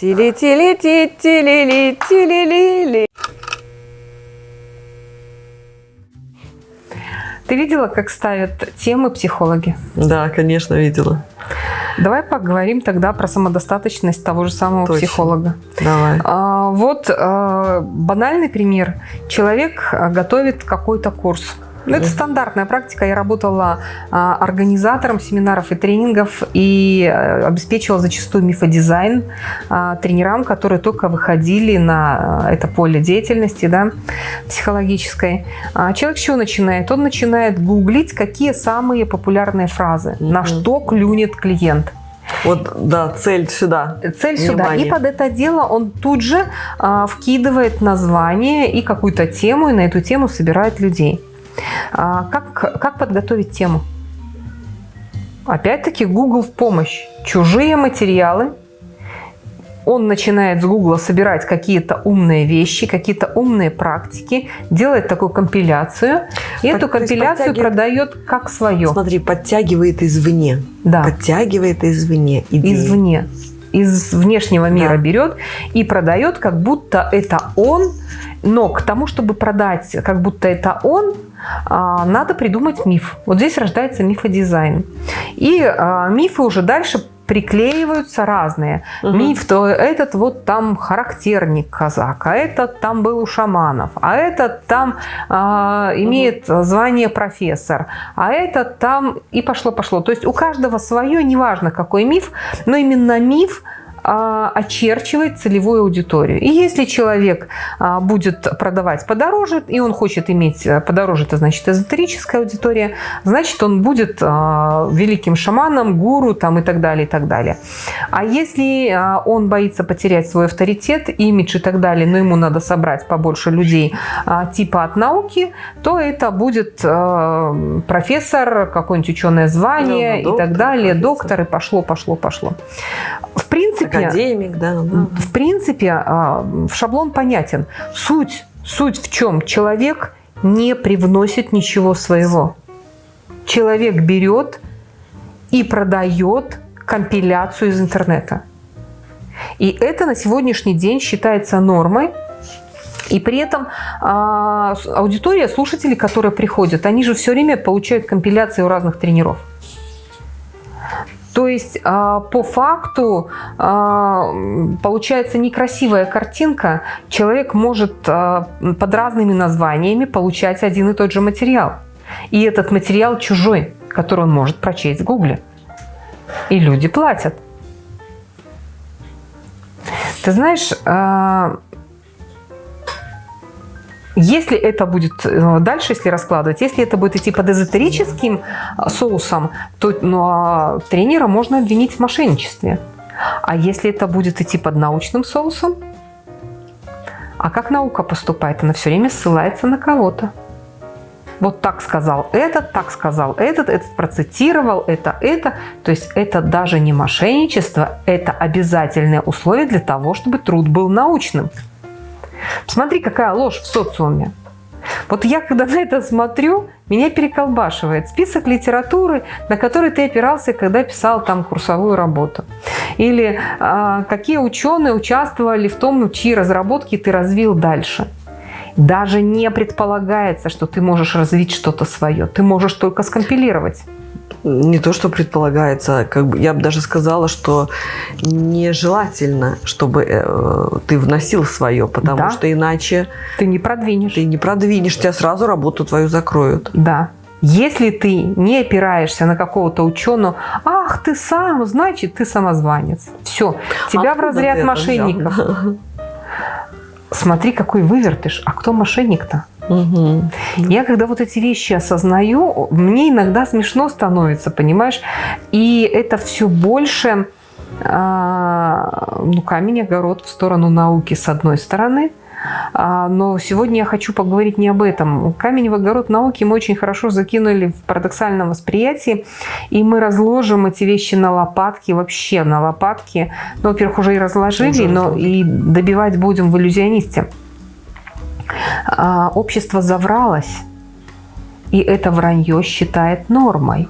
Тили-тили-ти-тили-ли-тили-ли-ли. Ты видела, как ставят темы психологи? Да, конечно, видела. Давай поговорим тогда про самодостаточность того же самого Точно. психолога. Давай. А, вот а, банальный пример. Человек а, готовит какой-то курс. Ну, это стандартная практика. Я работала а, организатором семинаров и тренингов и а, обеспечивала зачастую мифодизайн а, тренерам, которые только выходили на а, это поле деятельности да, психологической. А, человек с чего начинает? Он начинает гуглить, какие самые популярные фразы, на Мгм. что клюнет клиент. Вот, да, цель сюда. Цель сюда. Внимание. И под это дело он тут же а, вкидывает название и какую-то тему, и на эту тему собирает людей. А, как, как подготовить тему? Опять-таки Google в помощь. Чужие материалы. Он начинает с Google собирать какие-то умные вещи, какие-то умные практики, делает такую компиляцию, и Под- эту компиляцию продает как свое. Смотри, подтягивает извне. Да. Подтягивает извне. идеи. извне, из внешнего мира Да. берет и продает, как будто это он. Но к тому, чтобы продать, как будто это он, надо придумать миф. Вот здесь рождается мифодизайн. И а, мифы уже дальше приклеиваются разные. Мгм. Миф, то этот вот там характерник казак, а этот там был у шаманов, а этот там а, имеет звание профессор, а этот там и пошло-пошло. То есть у каждого свое, неважно какой миф, но именно миф а, очерчивает целевую аудиторию. И если человек а, будет продавать подороже, и он хочет иметь а, подороже, это значит эзотерическая аудитория, значит он будет а, великим шаманом, гуру там, и так далее, и так далее. А если а, он боится потерять свой авторитет, имидж и так далее, но ему надо собрать побольше людей а, типа от науки, то это будет а, профессор, какое-нибудь ученое звание Ну, и так доктор, далее, профессор. доктор, и пошло, пошло, пошло. В принципе, Академик, да. да. в принципе, а, шаблон понятен. Суть, суть в чем? Человек не привносит ничего своего. Человек берет и продает компиляцию из интернета. И это на сегодняшний день считается нормой. И при этом а, аудитория, слушатели, которые приходят, они же все время получают компиляции у разных тренеров. То есть а, по факту а, получается некрасивая картинка. Человек может а, под разными названиями получать один и тот же материал. И этот материал чужой, который он может прочесть в Гугле. И люди платят. Ты знаешь, если это будет э, дальше, если раскладывать, если это будет идти под эзотерическим а, соусом, то ну, а тренера можно обвинить в мошенничестве. А если это будет идти под научным соусом, а как наука поступает? Она все время ссылается на кого-то. Вот так сказал этот, так сказал этот, этот процитировал, это, это. То есть это даже не мошенничество, это обязательное условие для того, чтобы труд был научным. Смотри, какая ложь в социуме. Вот я, когда на это смотрю, меня переколбашивает список литературы, на который ты опирался, когда писал там курсовую работу. Или а, какие ученые участвовали в том, чьи разработки ты развил дальше. Даже не предполагается, что ты можешь развить что-то свое. Ты можешь только скомпилировать. Не то, что предполагается, как бы я бы даже сказала, что нежелательно, чтобы э, ты вносил свое, потому Да. что иначе Ты не продвинешь. ты не продвинешь, тебя сразу работу твою закроют. Да. Если ты не опираешься на какого-то ученого, ах, ты сам, значит, ты самозванец. Все, тебя в Откуда разряд ты это мошенников. взял? Смотри, какой вывертыш. А кто мошенник-то? Я когда вот эти вещи осознаю, мне иногда смешно становится, понимаешь? И это все больше а, ну, камень огород в сторону науки с одной стороны. А, Но сегодня я хочу поговорить не об этом. Камень в огород науки мы очень хорошо закинули в парадоксальном восприятии, и мы разложим эти вещи на лопатки, вообще на лопатки. Ну, во-первых, уже и разложили, Уже но и добивать будем в иллюзионисте. А, Общество завралось, и это вранье считает нормой.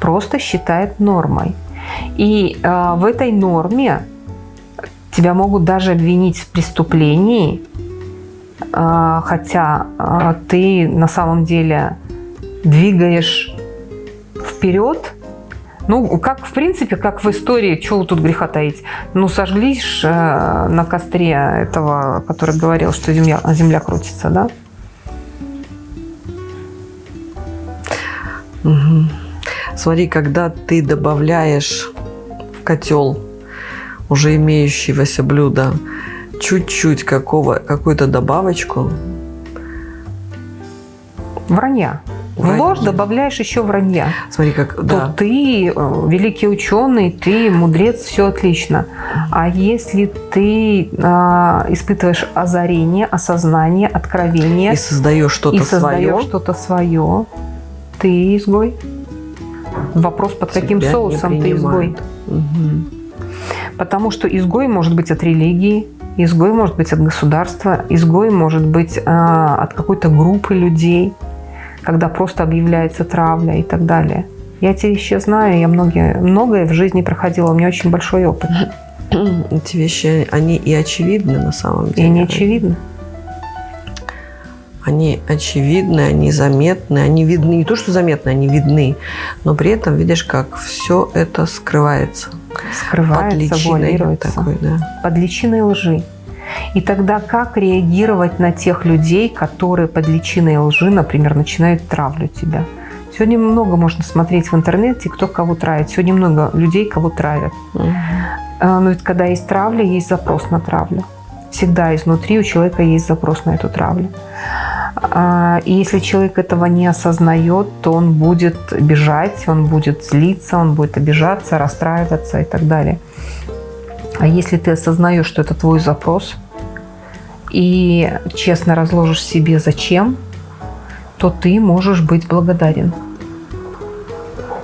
Просто считает нормой. И э, в этой норме Тебя могут даже обвинить в преступлении, а, хотя а, ты на самом деле двигаешь вперед, ну, как, в принципе, как в истории, чего тут греха таить? Ну, сожглишь э, на костре этого, который говорил, что земля, земля крутится, да? Угу. Смотри, когда ты добавляешь в котел уже имеющегося блюда чуть-чуть какого, какую-то добавочку. Вранья. В ложь добавляешь еще вранья. Смотри, как то да. ты э, великий ученый, ты мудрец, все отлично. А если ты а, испытываешь озарение, осознание, откровение и создаешь что-то и создаешь свое, что-то свое, ты изгой. Вопрос, под каким Тебя соусом ты изгой. Мгм. Потому что изгой может быть от религии, изгой может быть от государства, изгой может быть а, от какой-то группы людей, когда просто объявляется травля и так далее. Я эти вещи знаю, я многие, многое в жизни проходила, у меня очень большой опыт. Эти вещи, они и очевидны на самом И деле. не очевидно. Они очевидны, они заметны, они видны. Не то, что заметны, они видны, но при этом видишь, как все это скрывается. Скрывается, под личиной такой, да. под личиной лжи. И тогда как реагировать на тех людей, которые под личиной лжи, например, начинают травлю тебя? Сегодня много можно смотреть в интернете, кто кого травит. Сегодня много людей, кого травят. А, Но ведь когда есть травля, есть запрос на травлю. Всегда изнутри у человека есть запрос на эту травлю. А, И если человек этого не осознает, то он будет бежать, он будет злиться, он будет обижаться, расстраиваться и так далее. А если ты осознаешь, что это твой запрос, и честно разложишь себе зачем, то ты можешь быть благодарен.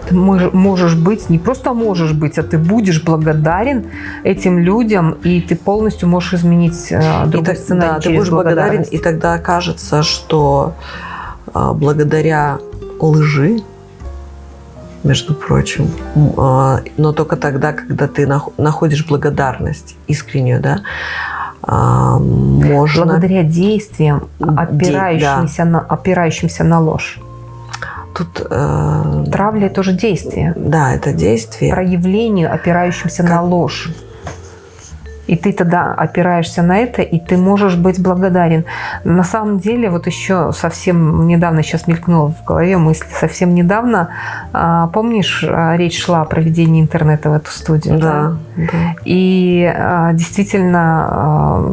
Ты мож- можешь быть, не просто можешь быть, а ты будешь благодарен этим людям, и ты полностью можешь изменить э, И другой так- сценарий да, ты будешь благодарен, и тогда окажется, что а, благодаря лжи, между прочим, а, но только тогда, когда ты нах- находишь благодарность искреннюю, да, можно... Благодаря действиям, Де- опирающимся, на, опирающимся на ложь. Тут, э, Травля – это тоже действие. да, это действие. проявлению, опирающимся на Как- ложь. И ты тогда опираешься на это, и ты можешь быть благодарен. На самом деле, вот еще совсем недавно, сейчас мелькнула в голове мысль, совсем недавно, а, помнишь, а, речь шла о проведении интернета в эту студию? Да, да. И а, действительно,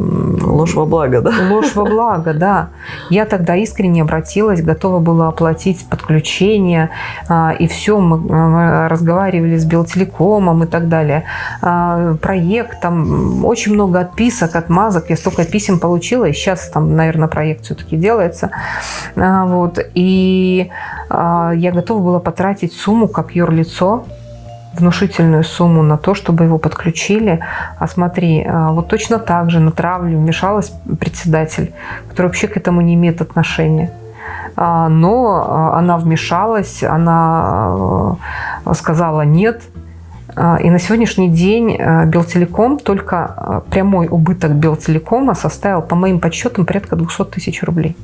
Ложь во благо, да? Ложь во благо, да. Я тогда искренне обратилась, готова была оплатить подключение, а, и все, мы а, разговаривали с Белтелекомом и так далее. А, Проект, там очень много отписок, отмазок, я столько писем получила, и сейчас там, наверное, проект все-таки делается. Вот. И я готова была потратить сумму как юрлицо, внушительную сумму на то, чтобы его подключили. А смотри, а, вот точно так же на травлю вмешалась председатель, который вообще к этому не имеет отношения. А, Но а, она вмешалась, она сказала нет. И на сегодняшний день Белтелеком, только прямой убыток Белтелекома составил, по моим подсчетам, порядка 200 тысяч рублей.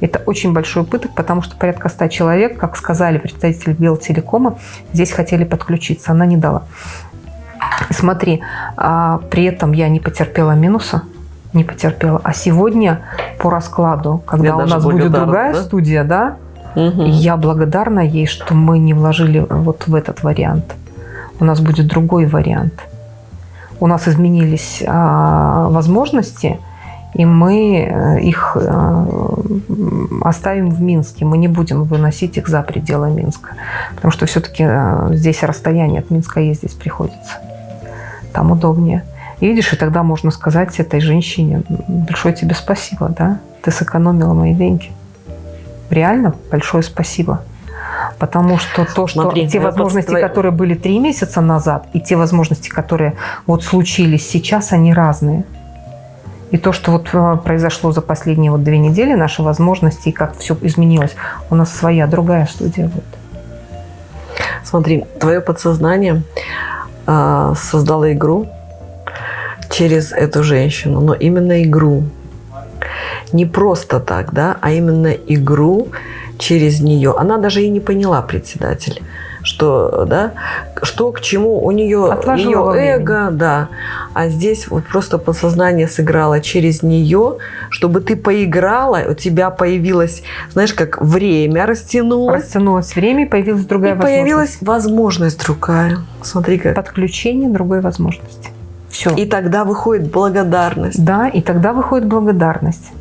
Это очень большой убыток, потому что порядка 100 человек, как сказали представители Белтелекома, здесь хотели подключиться. Она не дала. Смотри, а, при этом я не потерпела минуса, не потерпела. А сегодня по раскладу, когда Я у нас будет другая да? студия, да, Мгм. я благодарна ей, что мы не вложили вот в этот вариант. У нас будет другой вариант. У нас изменились а, возможности, и мы э, их э, оставим в Минске. Мы не будем выносить их за пределы Минска. Потому что все-таки здесь расстояние от Минска ездить приходится. Там удобнее. И видишь, и тогда можно сказать этой женщине, большое тебе спасибо, да? Ты сэкономила мои деньги. Реально большое спасибо. Потому что то, что Смотри, те я возможности, просто- которые были три месяца назад, и те возможности, которые вот случились сейчас, они разные. И то, что вот э, произошло за последние вот две недели, наши возможности, и как все изменилось, у нас своя, другая студия будет. Смотри, твое подсознание а, создало игру, через эту женщину, но именно игру. Не просто так, да, а именно игру через нее. Она даже и не поняла, председатель, что, да, что к чему у нее Отложила ее эго, да. А здесь вот просто подсознание сыграло через нее, чтобы ты поиграла, у тебя появилось, знаешь, как время растянулось. Растянулось время, и появилась другая и возможность. появилась возможность другая. Смотри как. Подключение другой возможности. Все. И тогда выходит благодарность. Да, и тогда выходит благодарность.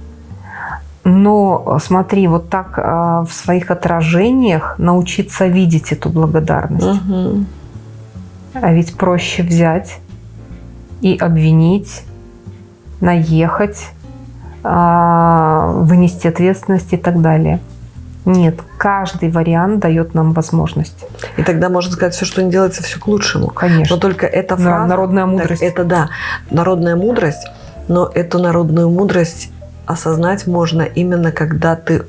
Но смотри, вот так а, в своих отражениях научиться видеть эту благодарность. Мгм. А ведь проще взять и обвинить, наехать, а, вынести ответственность и так далее. Нет, каждый вариант дает нам возможность. И тогда можно сказать, все, что не делается, все к лучшему. Конечно. Но только эта Да, фраза... народная так мудрость. это да, народная мудрость, но эту народную мудрость осознать можно именно когда ты,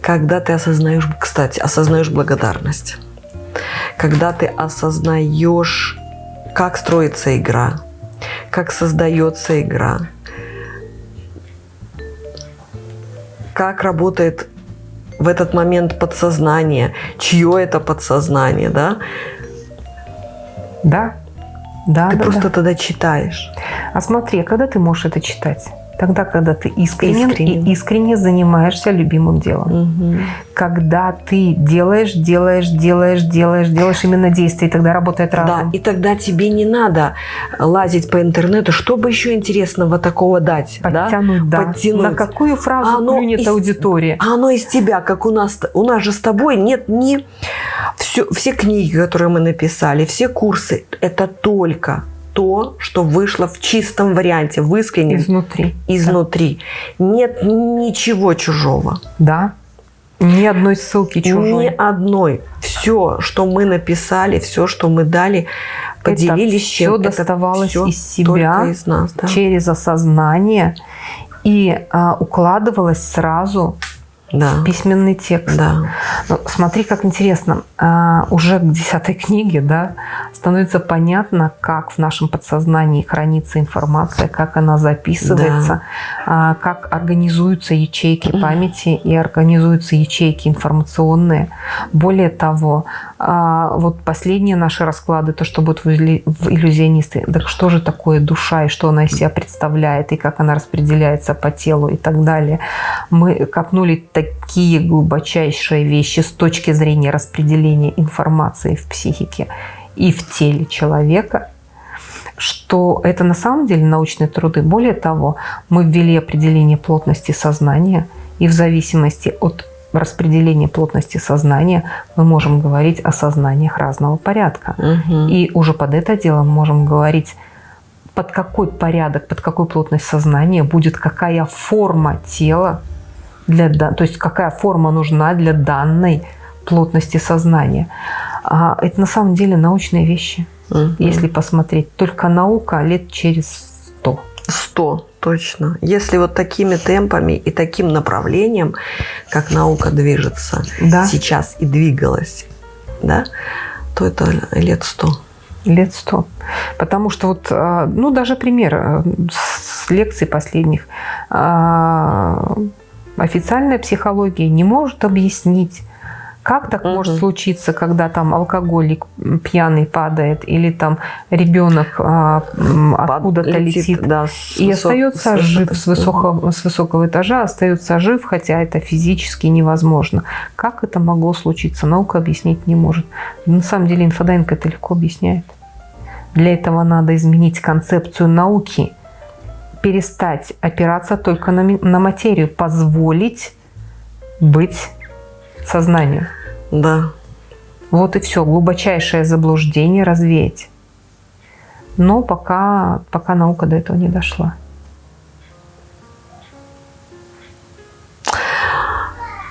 когда ты осознаешь, кстати, осознаешь благодарность. Когда ты осознаешь, как строится игра, как создается игра, как работает в этот момент подсознание, чье это подсознание, да? Да, да, Ты да, просто да. тогда читаешь. А смотри, а когда ты можешь это читать? Тогда, когда ты искренен, Искренен. и искренне занимаешься любимым делом. Когда ты делаешь, делаешь, делаешь, делаешь, делаешь именно действие, и тогда работает Да, разум. и тогда тебе не надо лазить по интернету, чтобы еще интересного такого дать, да? Подтянуть, да. Подтянуть. На какую фразу Оно клюнет из- аудитория? А оно из тебя, как у нас, у нас же с тобой нет ни все, все книги, которые мы написали, все курсы, это только то, что вышло в чистом варианте, в искреннем, Изнутри. изнутри. Нет ничего чужого. Да. Ни одной ссылки чужой. Ни одной. Все, что мы написали, все, что мы дали, поделились все чем. доставалось всё из себя из нас. Да. через осознание и а, укладывалось сразу Да. в письменный текст. Да. Ну, смотри, как интересно. А, уже к десятой книге да, становится понятно, как в нашем подсознании хранится информация, как она записывается, а, как организуются ячейки памяти и организуются ячейки информационные. Более того, а, вот последние наши расклады, то, что будет в в иллюзионисты, так что же такое душа и что она из себя представляет, и как она распределяется по телу и так далее. Мы копнули такие глубочайшие вещи с точки зрения распределения информации в психике и в теле человека, что это на самом деле научные труды. Более того, мы ввели определение плотности сознания, и в зависимости от распределения плотности сознания мы можем говорить о сознаниях разного порядка. Мгм. И уже под это дело мы можем говорить, под какой порядок, под какой плотность сознания будет какая форма тела, для, то есть какая форма нужна для данной плотности сознания. А это на самом деле научные вещи, Мгм. если посмотреть. Только наука лет через сто. Сто, точно. Если вот такими темпами и таким направлением, как наука движется Да, сейчас и двигалась, да, то это лет сто. лет сто. Потому что вот, а, ну даже пример а, с лекций последних. Официальная психология не может объяснить, как так Мгм. может случиться, когда там алкоголик пьяный падает или там ребенок а, откуда-то летит. да, с И высок- остается с жив с высокого, с высокого этажа, остается жив, хотя это физически невозможно. Как это могло случиться, наука объяснить не может. На самом деле инфодайвинг это легко объясняет. Для этого надо изменить концепцию науки, перестать опираться только на, на материю, позволить быть сознанию. Да. Вот и все, глубочайшее заблуждение развеять. Но пока, пока наука до этого не дошла.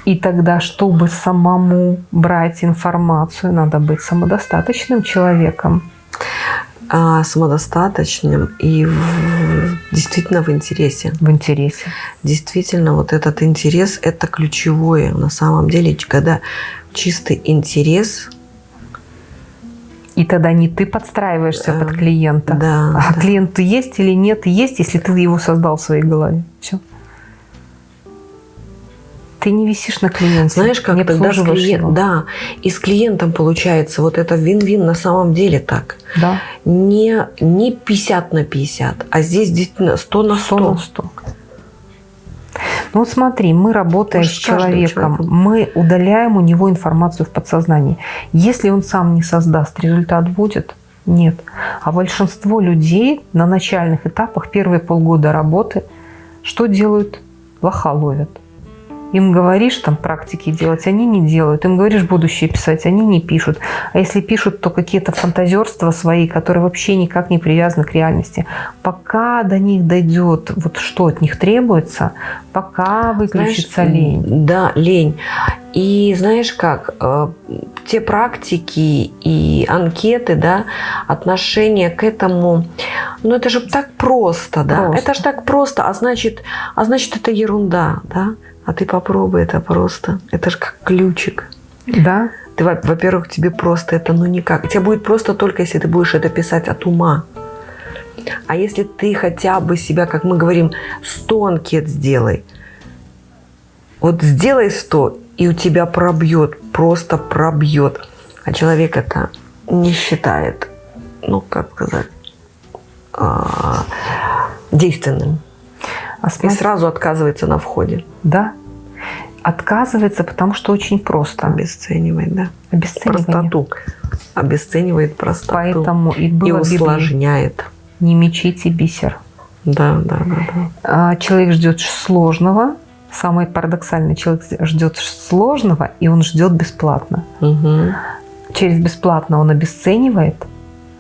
И тогда, чтобы самому брать информацию, надо быть самодостаточным человеком. А, самодостаточным и в- действительно в интересе. В интересе. Действительно, вот этот интерес – это ключевое. На самом деле, когда чистый интерес И тогда не ты подстраиваешься Да. под клиента, Да, а да. клиент есть или нет, есть, если ты его создал в своей голове. Все. Ты не висишь на клиенте. Знаешь, как не тогда с обслуживаешь клиен- его. Да, и с клиентом получается вот это вин-вин на самом деле так. Да. Не, не 50 на 50, а здесь действительно 100 на 100. 100 на 100. Ну вот смотри, мы работаем Может, с человеком, человеком. мы удаляем у него информацию в подсознании. Если он сам не создаст, результат будет? Нет. А большинство людей на начальных этапах, первые полгода работы, что делают? Лоха ловят. Им говоришь там практики делать, они не делают. Им говоришь будущее писать, они не пишут. А если пишут, то какие-то фантазерства свои, которые вообще никак не привязаны к реальности. Пока до них дойдет, вот что от них требуется, пока выключится Знаешь, лень. Да, лень. И знаешь как, э, те практики и анкеты, да, отношение к этому, ну это же так просто, да, Просто. это же так просто, а значит, а значит это ерунда, да, а ты попробуй это просто, это же как ключик. Да? Ты, во- во-первых, тебе просто это ну никак. Тебе будет просто только, если ты будешь это писать от ума. А если ты хотя бы себя, как мы говорим, 100 анкет сделай. Вот сделай 100, и у тебя пробьет, просто пробьет. А человек это не считает, ну, как сказать, а, действенным. А И сразу отказывается на входе. да, отказывается, потому что очень просто. Обесценивает, да. Обесценивание. Простоту. Обесценивает простоту. Поэтому и и было Библии, усложняет. не мечите бисер. Да, да, да, да. А, человек ждет сложного. Самое парадоксальное, человек ждет сложного, и он ждет бесплатно. Мгм. Через бесплатно он обесценивает,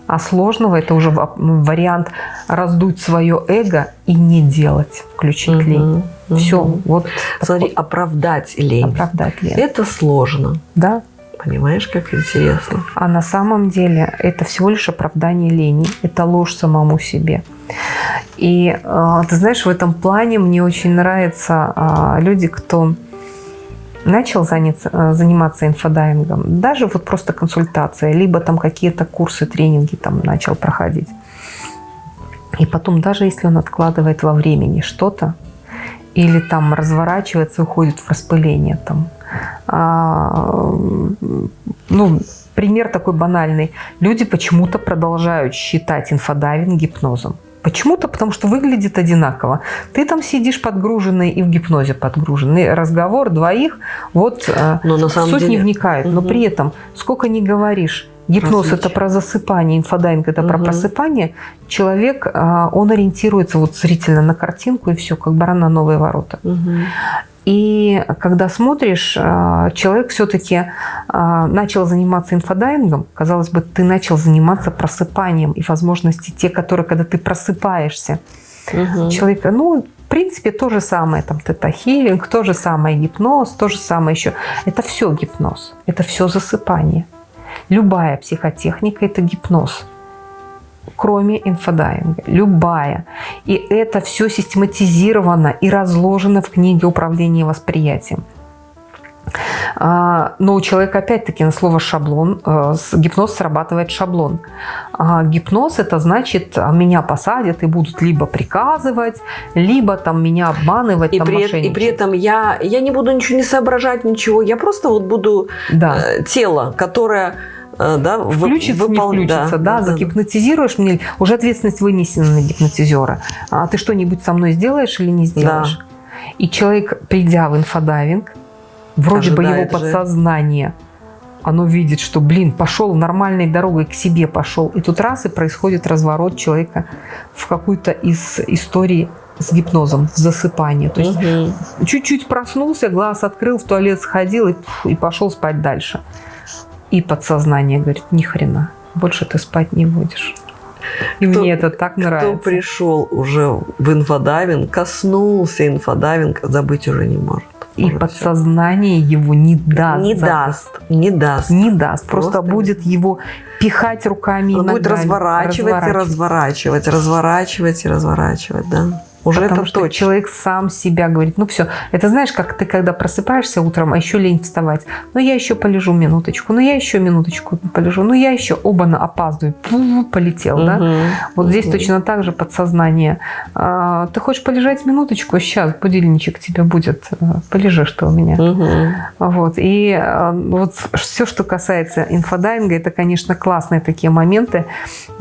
а сложного это уже ва- вариант раздуть свое эго и не делать, включить лень. Мгм. Все, вот Смотри, подход- оправдать лень. оправдать лень. Это сложно. Да, Понимаешь, как интересно? А на самом деле это всего лишь оправдание лени, это ложь самому себе. И э, ты знаешь, в этом плане мне очень нравятся э, люди, кто начал заняться, э, заниматься инфодайвингом, даже вот просто консультация, либо там какие-то курсы, тренинги там начал проходить. И потом, даже если он откладывает во времени что-то, или там разворачивается, уходит в распыление там, а, ну, пример такой банальный. Люди почему-то продолжают считать инфодайвинг гипнозом. Почему-то, потому что выглядит одинаково. Ты там сидишь подгруженный и в гипнозе подгруженный. Разговор двоих, вот э, Но на самом суть деле... не вникают. Но Мгм. при этом, сколько ни говоришь, гипноз это Различия. про засыпание, инфодайвинг это про Мгм. просыпание, человек, э, он ориентируется вот зрительно на картинку и все, как баран на новые ворота. Мгм. И когда смотришь, э, человек все-таки начал заниматься инфодайвингом, казалось бы, ты начал заниматься просыпанием и возможности те, которые, когда ты просыпаешься, Мгм. человека, ну, в принципе, то же самое, там, тета-хилинг, то же самое гипноз, то же самое еще. Это все гипноз, это все засыпание. Любая психотехника – это гипноз, кроме инфодайвинга. Любая. И это все систематизировано и разложено в книге управления восприятием. А, Но у человека опять-таки на слово шаблон, э, гипноз срабатывает шаблон. А Гипноз это значит, а, меня посадят и будут либо приказывать, либо там меня обманывать, И там, при, и при этом я, я не буду ничего не соображать, ничего. Я просто вот буду да. э, тело, которое да, вы- Включится, не выпол- включится, да, загипнотизируешь мне, уже ответственность вынесена на гипнотизера. А ты что-нибудь со мной сделаешь или не сделаешь? И человек, придя в инфодайвинг, вроде бы его Ожидает же. подсознание, оно видит, что, блин, пошел нормальной дорогой к себе пошел. И тут раз и происходит разворот человека в какую-то из историй с гипнозом, засыпание. То есть чуть-чуть проснулся, глаз открыл, в туалет сходил и, и пошел спать дальше. И подсознание говорит, ни хрена, больше ты спать не будешь. И Кто- мне это так Кто нравится. пришел уже в инфодайвинг, коснулся инфодайвинг, забыть уже не может. И Уже подсознание его не даст. не даст, не даст. Не даст. Просто, Просто будет его пихать руками и Он будет ногами, разворачивать и разворачивать, разворачивать и разворачивать, да. Уже Потому это что точно. человек сам себя говорит, ну все. Это знаешь, как ты когда просыпаешься утром, а еще лень вставать. Ну я еще полежу минуточку, ну я еще минуточку полежу, ну я еще оба на опаздываю. Пу, полетел, да? Мгм. Вот здесь Мгм. точно так же подсознание. А, Ты хочешь полежать минуточку? Сейчас будильничек тебе будет. э, Полежишь ты у меня. Мгм. Вот. И э, вот все, что касается инфодайвинга, это, конечно, классные такие моменты.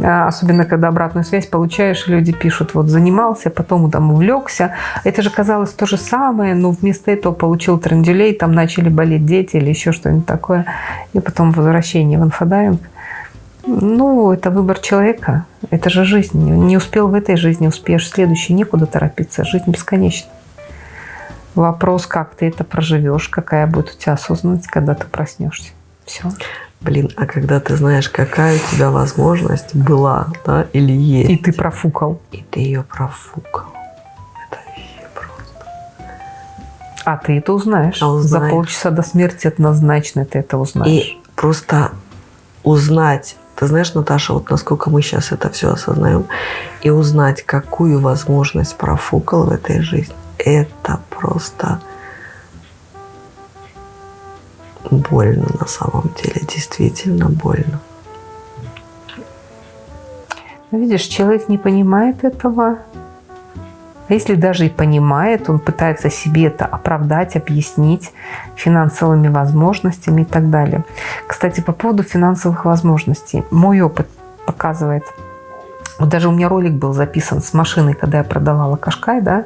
А, Особенно, когда обратную связь получаешь, люди пишут, вот занимался, потом там увлекся. Это же казалось то же самое, но вместо этого получил трендюлей, там начали болеть дети или еще что-нибудь такое. И потом возвращение в инфодайвинг. Ну, это выбор человека. Это же жизнь. Не успел в этой жизни, успеешь в следующей. Некуда торопиться. Жизнь бесконечна. Вопрос, как ты это проживешь, какая будет у тебя осознанность, когда ты проснешься. Все. Блин, а когда ты знаешь, какая у тебя возможность была, да, или есть, И ты профукал. и ты ее профукал. А ты это узнаешь. А узнаешь. За полчаса до смерти однозначно ты это узнаешь. И просто узнать, ты знаешь, Наташа, вот насколько мы сейчас это все осознаем, и узнать, какую возможность профукал в этой жизни, это просто больно на самом деле, действительно больно. Но видишь, человек не понимает этого. А если даже и понимает, он пытается себе это оправдать, объяснить финансовыми возможностями и так далее. Кстати, по поводу финансовых возможностей. Мой опыт показывает. Вот даже у меня ролик был записан с машиной, когда я продавала Кашкай, да,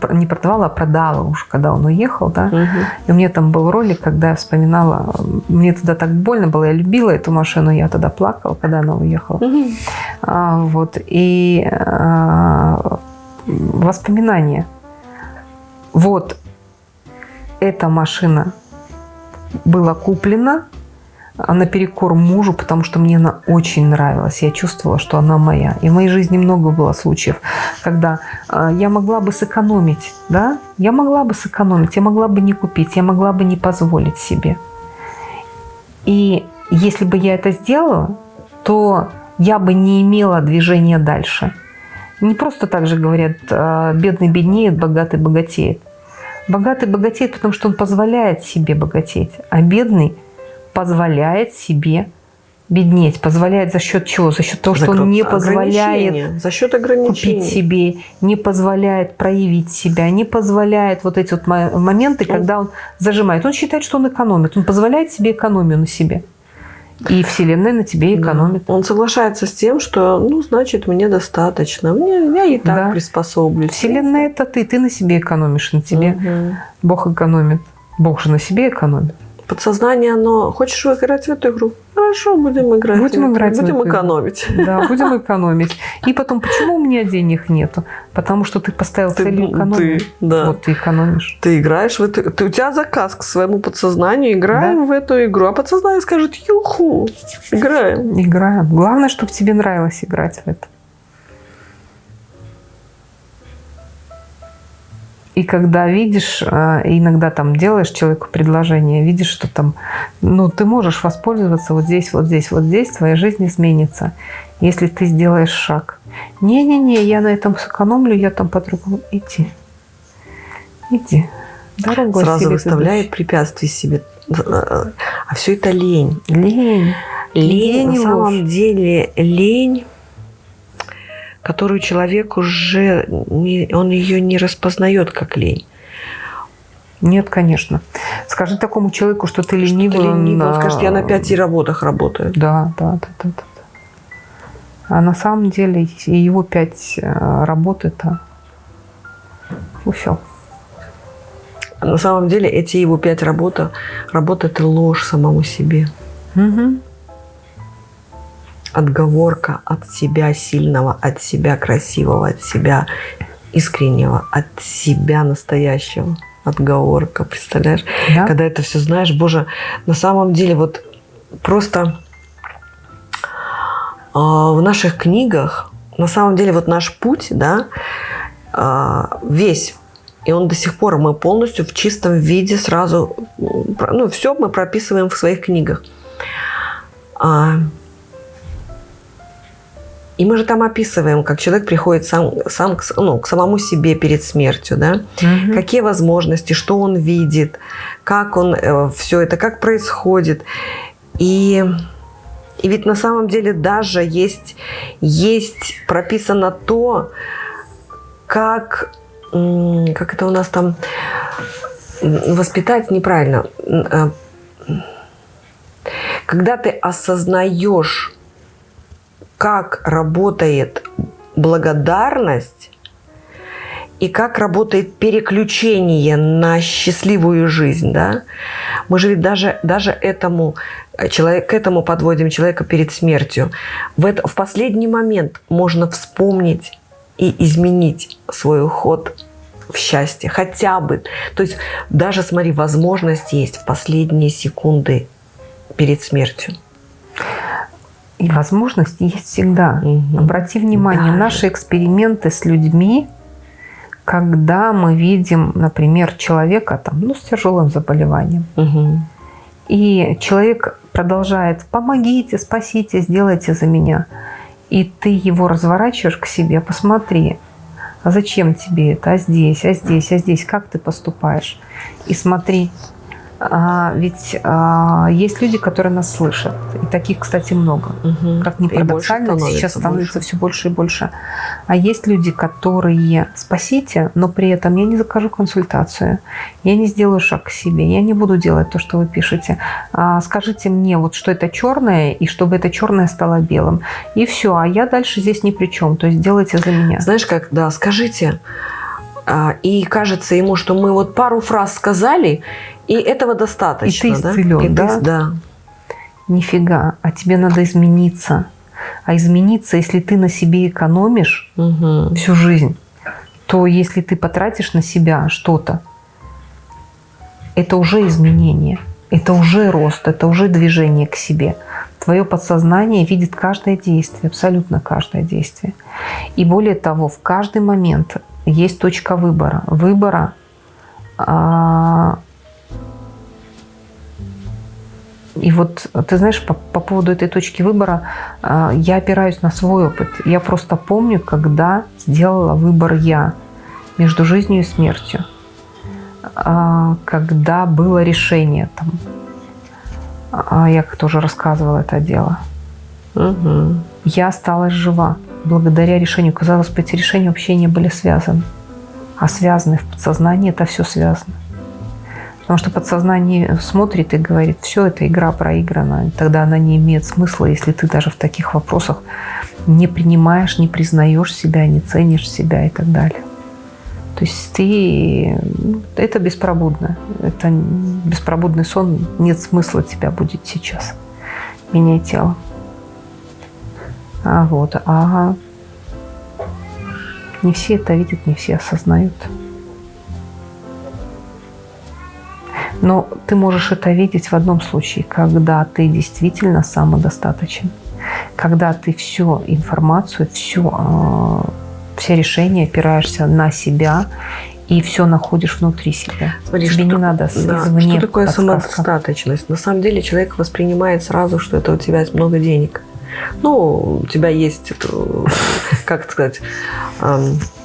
Пр- не продавала, а продала уже, когда он уехал, да. И у меня там был ролик, когда я вспоминала, мне тогда так больно было, я любила эту машину, я тогда плакала, когда она уехала. А, вот, и а, воспоминания. Вот эта машина была куплена а, наперекор мужу, потому что мне она очень нравилась. Я чувствовала, что она моя. И в моей жизни много было случаев, когда а, я могла бы сэкономить, да, я могла бы сэкономить, я могла бы не купить, я могла бы не позволить себе. И если бы я это сделала, то я бы не имела движения дальше. Не просто так же говорят, а, бедный беднеет, богатый богатеет. Богатый богатеет, потому что он позволяет себе богатеть, а бедный позволяет себе беднеть. Позволяет за счет чего? За счет того, что он не позволяет за счет купить ограничений. себе, не позволяет проявить себя, не позволяет вот эти вот мо- моменты, когда он зажимает. Он считает, что он экономит. Он позволяет себе экономию на себе. И Вселенная на тебе экономит. Он соглашается с тем, что, ну, значит, мне достаточно. Мне, я и так Да. приспособлюсь. Вселенная это ты, ты на себе экономишь, на тебе Мгм. Бог экономит. Бог же на себе экономит. Подсознание, оно... Хочешь играть в эту игру? Хорошо, будем играть. Будем играть Будем эту игру. экономить. Да, будем экономить. И потом, почему у меня денег нету? Потому что ты поставил целью экономию. ты, да. Вот ты экономишь. Ты играешь в эту... Ты, у тебя заказ к своему подсознанию. Играем в эту игру. А подсознание скажет, юху, играем. Играем. Главное, чтобы тебе нравилось играть в это. И когда видишь, э, иногда там делаешь человеку предложение, видишь, что там, ну, ты можешь воспользоваться вот здесь, вот здесь, вот здесь, твоя жизнь изменится, если ты сделаешь шаг. Не-не-не, я на этом сэкономлю, я там по-другому. Иди. Иди. Дорогу Сразу выставляет препятствия себе. А все это лень. Лень. Лень, Лень на самом деле, лень, которую человек уже, не, он ее не распознает как лень. Нет, конечно. Скажи такому человеку, что ты ленивый. Ты ленивый, он а, скажет, я на пяти работах работаю. Да, да, да, да, да. А на самом деле и его пять э, работ это фуфел. А на самом деле эти его пять работ, работ это ложь самому себе. Мгм. Отговорка от себя сильного, от себя красивого, от себя искреннего, от себя настоящего. Отговорка, представляешь? Да? когда это все знаешь, боже, на самом деле вот просто а, в наших книгах, на самом деле вот наш путь, да, а, весь, и он до сих пор, мы полностью в чистом виде сразу, про- ну, все мы прописываем в своих книгах. А, И мы же там описываем, как человек приходит сам, сам к, ну, к самому себе перед смертью, да? Мгм. Какие возможности, что он видит, как он все это, как происходит. И, и ведь на самом деле даже есть, есть прописано то, как, как это у нас там воспитать неправильно. Э, Когда ты осознаешь, как работает благодарность и как работает переключение на счастливую жизнь, да, мы же ведь даже, даже этому э, человек, к этому подводим человека перед смертью. В, это, в последний момент можно вспомнить и изменить свой уход в счастье, хотя бы. То есть даже, смотри, возможность есть в последние секунды перед смертью. И возможность есть всегда. Мгм. Обрати внимание, Даже. наши эксперименты с людьми, когда мы видим, например, человека там, ну, с тяжелым заболеванием, Мгм. и человек продолжает «помогите, спасите, сделайте за меня», и ты его разворачиваешь к себе, посмотри, а зачем тебе это, а здесь, а здесь, а здесь, как ты поступаешь? И смотри, ведь а, есть люди, которые нас слышат, и таких, кстати, много. Мгм. Как ни парадоксально, сейчас становится больше. все больше и больше. А есть люди, которые спасите, но при этом я не закажу консультацию, я не сделаю шаг к себе, я не буду делать то, что вы пишете. А скажите мне, вот что это черное, и чтобы это черное стало белым. И все, а я дальше здесь ни при чем. То есть делайте за меня. Знаешь, как, да, скажите, а, и кажется ему, что мы вот пару фраз сказали, и этого достаточно. И ты да? исцелен, И ты- да? да. Нифига, а тебе надо измениться. А измениться, если ты на себе экономишь, Мгм. всю жизнь, то если ты потратишь на себя что-то, это уже изменение, это уже рост, это уже движение к себе. Твое подсознание видит каждое действие, абсолютно каждое действие. И более того, в каждый момент есть точка выбора. Выбора а, и вот ты знаешь, по, по поводу этой точки выбора, а, я опираюсь на свой опыт. Я просто помню, когда сделала выбор я между жизнью и смертью. А, Когда было решение там. А, Я как тоже рассказывала это дело. Мгм. Я осталась жива благодаря решению. Казалось бы, эти решения вообще не были связаны. А связаны в подсознании, это все связано. Потому что подсознание смотрит и говорит, все, эта игра проиграна. Тогда она не имеет смысла, если ты даже в таких вопросах не принимаешь, не признаешь себя, не ценишь себя и так далее. То есть ты... Это беспробудно. Это беспробудный сон. Нет смысла тебя будет сейчас. Меняй тело. А вот, а не все это видят, не все осознают. Но ты можешь это видеть в одном случае, когда ты действительно самодостаточен, когда ты всю информацию, всю, э, все решения опираешься на себя и все находишь внутри себя. Смотри, Тебе что- не надо Да, извне Что такое подсказка. самодостаточность? На самом деле человек воспринимает сразу, что это у тебя есть много денег. Ну, у тебя есть, как сказать,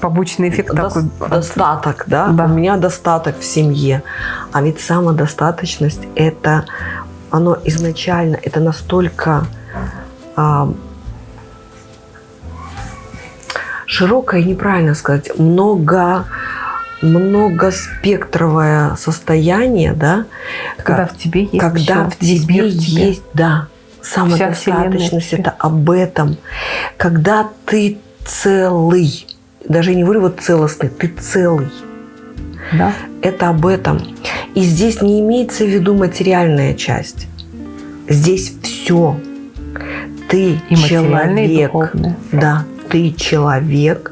Побочный эффект дос- такой. достаток, да? Да. У меня достаток в семье. А ведь самодостаточность – это, оно изначально, это настолько а, широкое, неправильно сказать, много многоспектровое состояние, да, Когда в тебе есть когда всё, в тебе есть, да, самодостаточность это об этом. Когда ты целый, даже не говорю вот целостный, ты целый. Да? Это об этом. И здесь не имеется в виду материальная часть. Здесь все. Ты И и человек. духовное. Да, ты человек,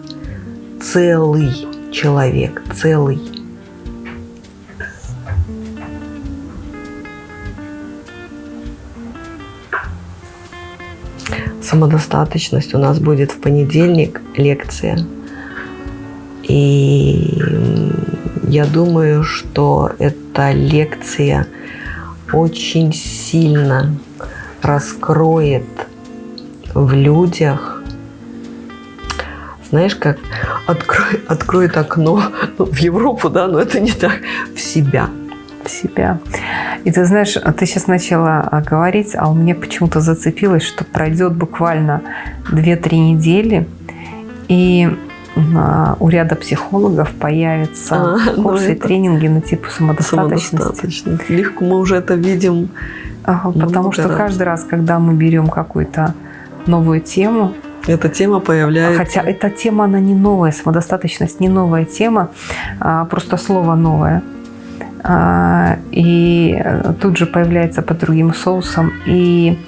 целый человек, целый. Самодостаточность у нас будет в понедельник лекция. И я думаю, что эта лекция очень сильно раскроет в людях знаешь, как открой, откроет окно в Европу, да, но это не так, в себя. В себя. И ты знаешь, ты сейчас начала а, говорить, а у меня почему-то зацепилось, что пройдет буквально 2-3 недели, и у ряда психологов появятся а, ну курсы и тренинги на типу самодостаточности. Легко мы уже это видим. Ага, потому что раз. каждый раз, когда мы берем какую-то новую тему, эта тема появляется. Хотя эта тема, она не новая, самодостаточность не новая тема, а просто слово новое. А, и тут же появляется под другим соусом. И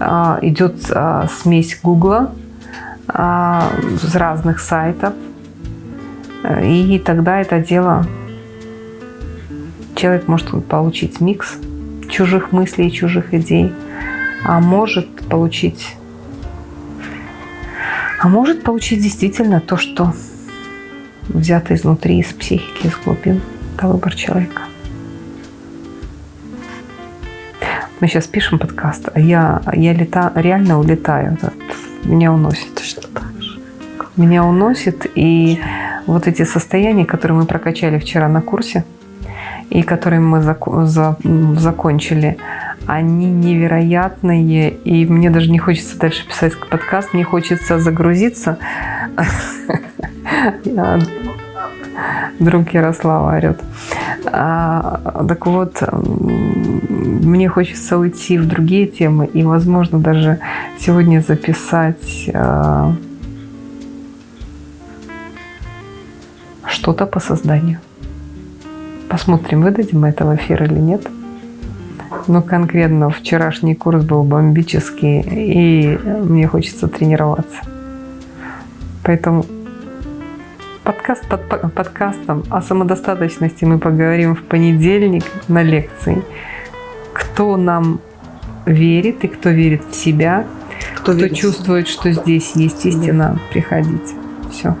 а, идет а, смесь Гугла с разных сайтов. И тогда это дело человек может получить микс чужих мыслей, чужих идей, а может получить а может получить действительно то, что взято изнутри, из психики, из глубин. Это выбор человека. Мы сейчас пишем подкаст, а я, я лета, реально улетаю. Меня уносит. Точно так же. Меня уносит. И вот эти состояния, которые мы прокачали вчера на курсе, и которые мы зак за закончили, они невероятные, и мне даже не хочется дальше писать подкаст, мне хочется загрузиться. Друг Ярослава орет. А, так вот, мне хочется уйти в другие темы и, возможно, даже сегодня записать а, что-то по созданию. Посмотрим, выдадим мы это в эфир или нет. Но конкретно вчерашний курс был бомбический, и мне хочется тренироваться. Поэтому подкаст под подкастом о самодостаточности мы поговорим в понедельник на лекции. Кто нам верит и кто верит в себя, кто, кто чувствует, что здесь есть истина, приходите. Все.